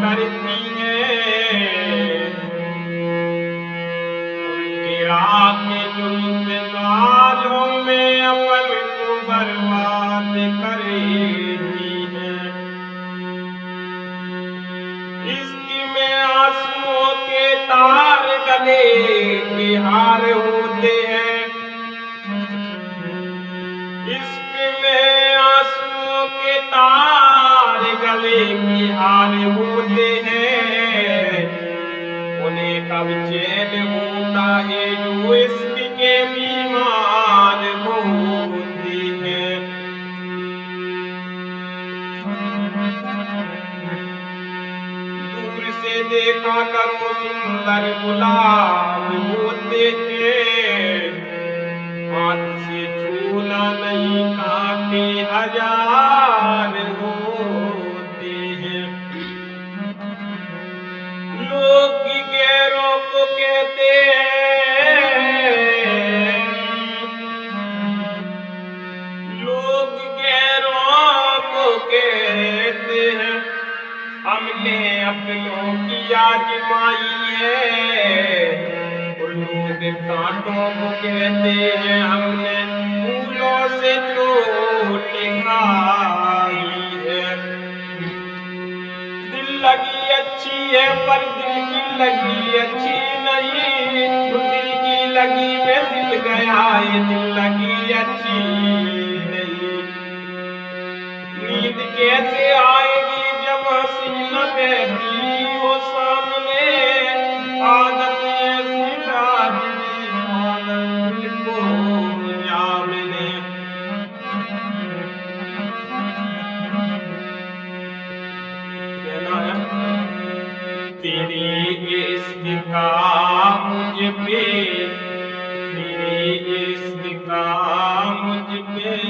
करती है उनके आके जुल्म गले के हार होते हैं। इश्क में आंसुओं के तार गले की हार होते हैं। उन्हें कब चैन होता है जो इश्क देखा करो सुंदर गुलाब से छूना नहीं काटे हज़ार। अपनों की आजमाई है। लोग कांटों को कहते हैं, हमने फूलों से चोट खाई है। दिल लगी अच्छी है, पर दिल की लगी अच्छी नहीं। तो दिल की लगी में दिल गया ये दिल लगी अच्छी नहीं। नींद कैसे तेरी इश्क का मुझ पे तेरी इश्क का मुझ पे।